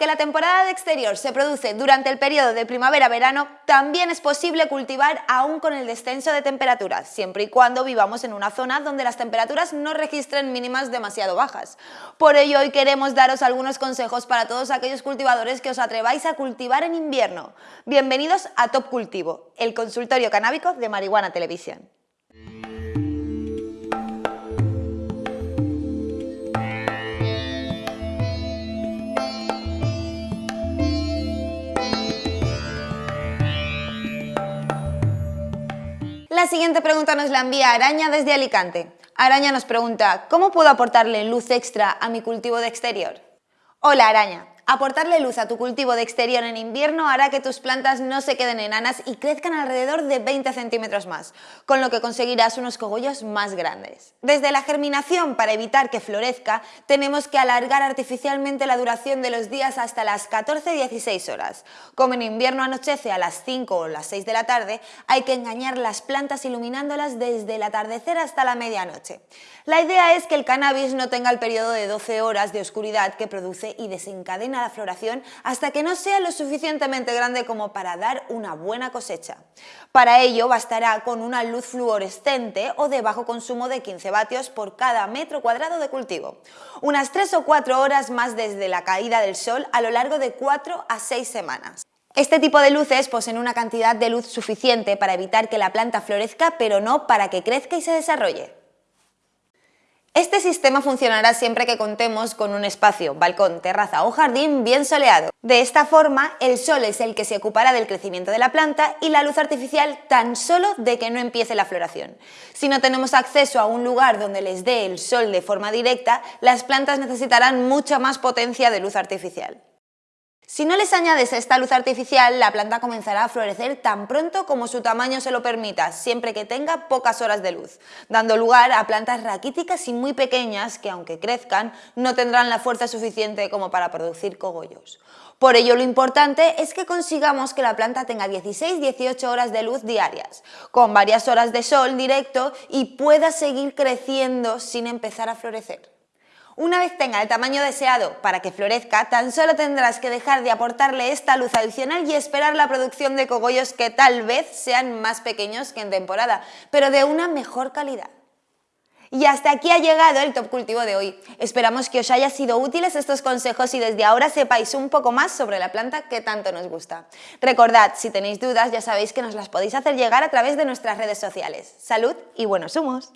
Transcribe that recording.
la temporada de exterior se produce durante el periodo de primavera-verano, también es posible cultivar aún con el descenso de temperaturas, siempre y cuando vivamos en una zona donde las temperaturas no registren mínimas demasiado bajas. Por ello, hoy queremos daros algunos consejos para todos aquellos cultivadores que os atreváis a cultivar en invierno. Bienvenidos a Top Cultivo, el consultorio canábico de Marihuana Televisión. La siguiente pregunta nos la envía Araña desde Alicante. Araña nos pregunta, ¿cómo puedo aportarle luz extra a mi cultivo de exterior? Hola Araña, Aportarle luz a tu cultivo de exterior en invierno hará que tus plantas no se queden enanas y crezcan alrededor de 20 centímetros más, con lo que conseguirás unos cogollos más grandes. Desde la germinación, para evitar que florezca, tenemos que alargar artificialmente la duración de los días hasta las 14-16 horas. Como en invierno anochece a las 5 o las 6 de la tarde, hay que engañar las plantas iluminándolas desde el atardecer hasta la medianoche. La idea es que el cannabis no tenga el periodo de 12 horas de oscuridad que produce y desencadena la floración hasta que no sea lo suficientemente grande como para dar una buena cosecha. Para ello bastará con una luz fluorescente o de bajo consumo de 15 vatios por cada metro cuadrado de cultivo. Unas 3 o 4 horas más desde la caída del sol a lo largo de 4 a 6 semanas. Este tipo de luces poseen una cantidad de luz suficiente para evitar que la planta florezca, pero no para que crezca y se desarrolle. Este sistema funcionará siempre que contemos con un espacio, balcón, terraza o jardín bien soleado. De esta forma, el sol es el que se ocupará del crecimiento de la planta y la luz artificial tan solo de que no empiece la floración. Si no tenemos acceso a un lugar donde les dé el sol de forma directa, las plantas necesitarán mucha más potencia de luz artificial. Si no les añades esta luz artificial, la planta comenzará a florecer tan pronto como su tamaño se lo permita, siempre que tenga pocas horas de luz, dando lugar a plantas raquíticas y muy pequeñas que, aunque crezcan, no tendrán la fuerza suficiente como para producir cogollos. Por ello, lo importante es que consigamos que la planta tenga 16-18 horas de luz diarias, con varias horas de sol directo y pueda seguir creciendo sin empezar a florecer. Una vez tenga el tamaño deseado para que florezca, tan solo tendrás que dejar de aportarle esta luz adicional y esperar la producción de cogollos que tal vez sean más pequeños que en temporada, pero de una mejor calidad. Y hasta aquí ha llegado el Top Cultivo de hoy. Esperamos que os haya sido útiles estos consejos y desde ahora sepáis un poco más sobre la planta que tanto nos gusta. Recordad, si tenéis dudas ya sabéis que nos las podéis hacer llegar a través de nuestras redes sociales. ¡Salud y buenos humos!